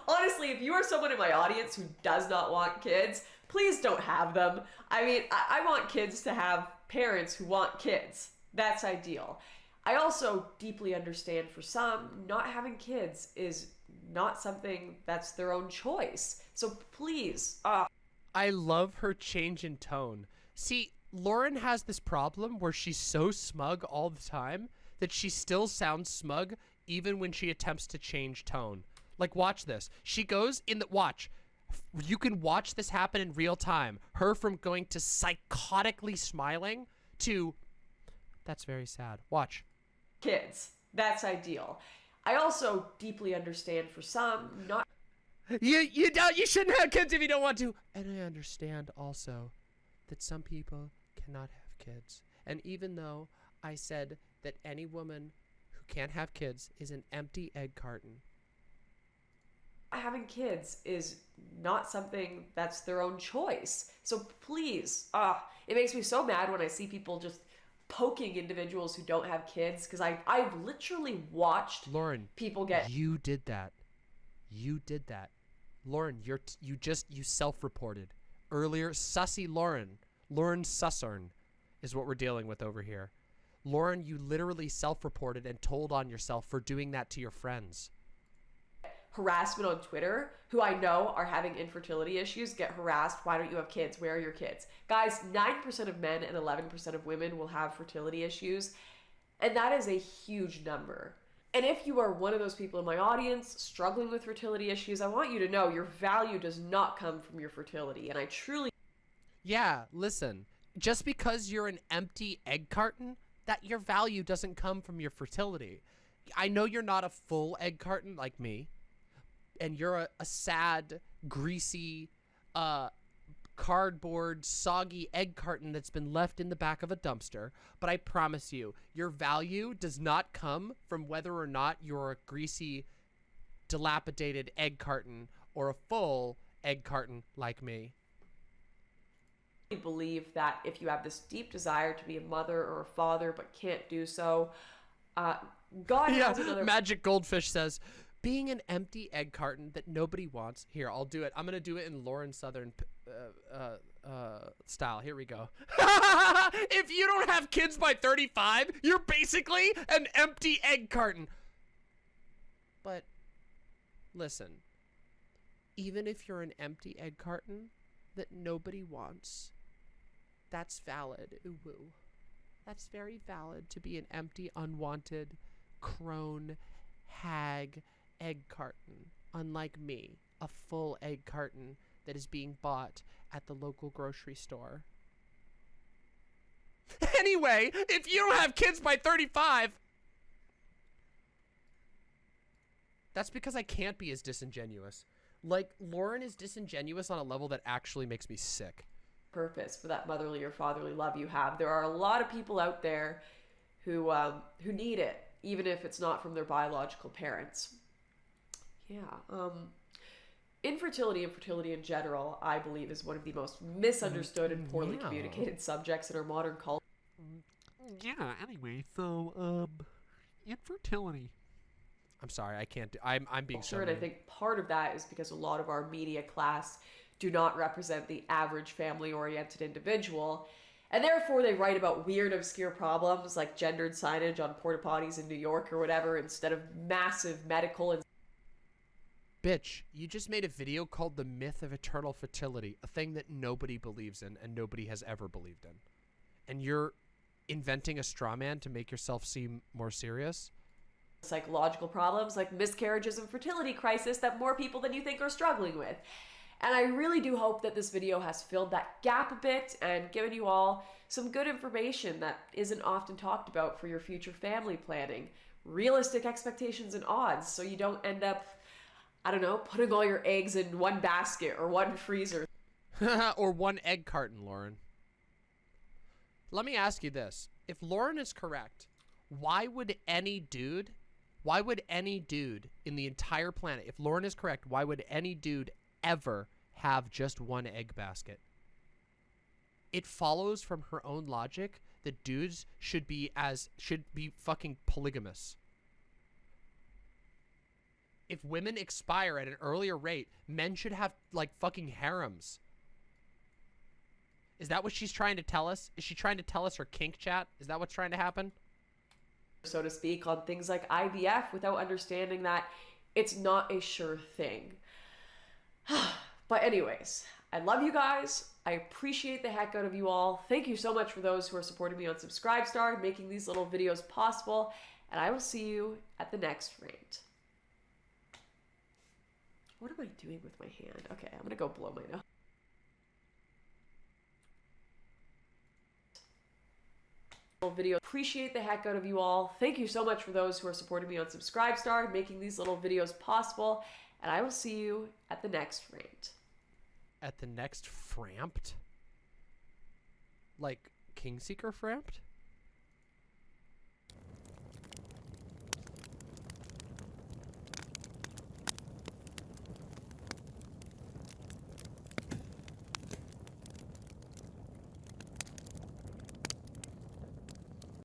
honestly, if you are someone in my audience who does not want kids, please don't have them. I mean, I, I want kids to have parents who want kids. That's ideal. I also deeply understand for some, not having kids is not something that's their own choice. So please, uh, I love her change in tone. See, Lauren has this problem where she's so smug all the time that she still sounds smug even when she attempts to change tone. Like, watch this. She goes in the watch. You can watch this happen in real time. Her from going to psychotically smiling to that's very sad. Watch. kids. That's ideal. I also deeply understand for some not You you don't you shouldn't have kids if you don't want to. And I understand also that some people cannot have kids. And even though I said that any woman who can't have kids is an empty egg carton. having kids is not something that's their own choice. So please, ah, it makes me so mad when I see people just poking individuals who don't have kids because I I've literally watched Lauren, people get you did that. You did that. Lauren, you're t- you just you self-reported earlier. Sussy Lauren, Lauren Sussern, is what we're dealing with over here. Lauren, you literally self-reported and told on yourself for doing that to your friends. harassment on Twitter who I know are having infertility issues get harassed. Why don't you have kids? Where are your kids? Guys, 9% of men and 11% of women will have fertility issues. And that is a huge number. And if you are one of those people in my audience struggling with fertility issues, I want you to know your value does not come from your fertility. And I truly Yeah, listen. Just because you're an empty egg carton, that your value doesn't come from your fertility. I know you're not a full egg carton like me, and you're a, a sad, greasy, uh, cardboard, soggy egg carton that's been left in the back of a dumpster. But I promise you, your value does not come from whether or not you're a greasy, dilapidated egg carton or a full egg carton like me. Believe that if you have this deep desire to be a mother or a father but can't do so, uh, God yeah, has another Magic Goldfish says, being an empty egg carton that nobody wants. Here, I'll do it. I'm gonna do it in Lauren Southern uh, uh, uh, style. Here we go. *laughs* if you don't have kids by 35, you're basically an empty egg carton. But listen, even if you're an empty egg carton that nobody wants, that's valid. Ooh. That's very valid to be an empty, unwanted, crone, hag egg carton, unlike me, a full egg carton that is being bought at the local grocery store. *laughs* Anyway, if you don't have kids by 35, that's because I can't be as disingenuous. Like, Lauren is disingenuous on a level that actually makes me sick. Purpose for that motherly or fatherly love you have. There are a lot of people out there who um, who need it, even if it's not from their biological parents. Yeah. Um, infertility and fertility in general, I believe, is one of the most misunderstood and poorly Yeah. communicated subjects in our modern culture. Yeah, anyway, so, um, infertility. I'm sorry, I can't do I'm I'm being Sure, and I think part of that is because a lot of our media class do not represent the average family oriented individual. And therefore, they write about weird, obscure problems like gendered signage on porta potties in New York or whatever instead of massive medical and Bitch, you just made a video called The Myth of Eternal Fertility, a thing that nobody believes in and nobody has ever believed in. And you're inventing a straw man to make yourself seem more serious? psychological problems like miscarriages and fertility crisis that more people than you think are struggling with. And I really do hope that this video has filled that gap a bit and given you all some good information that isn't often talked about for your future family planning. Realistic expectations and odds so you don't end up, I don't know, putting all your eggs in one basket or one freezer. *laughs* *laughs* or one egg carton, Lauren. Let me ask you this. If Lauren is correct, why would any dude, why would any dude in the entire planet, if Lauren is correct, why would any dude ever have just one egg basket? It follows from her own logic that dudes should be as should be fucking polygamous. If women expire at an earlier rate, men should have like fucking harems. Is that what she's trying to tell us? Is she trying to tell us her kink chat? Is that what's trying to happen? so to speak, on things like IVF without understanding that it's not a sure thing. *sighs* but, anyways, I love you guys. I appreciate the heck out of you all. Thank you so much for those who are supporting me on Subscribestar, making these little videos possible. And I will see you at the next rant. What am I doing with my hand? Okay, I'm gonna go blow my nose. Video. Appreciate the heck out of you all. Thank you so much for those who are supporting me on Subscribestar, making these little videos possible. And I will see you at the next rant. At the next framped? Like Kingseeker framped?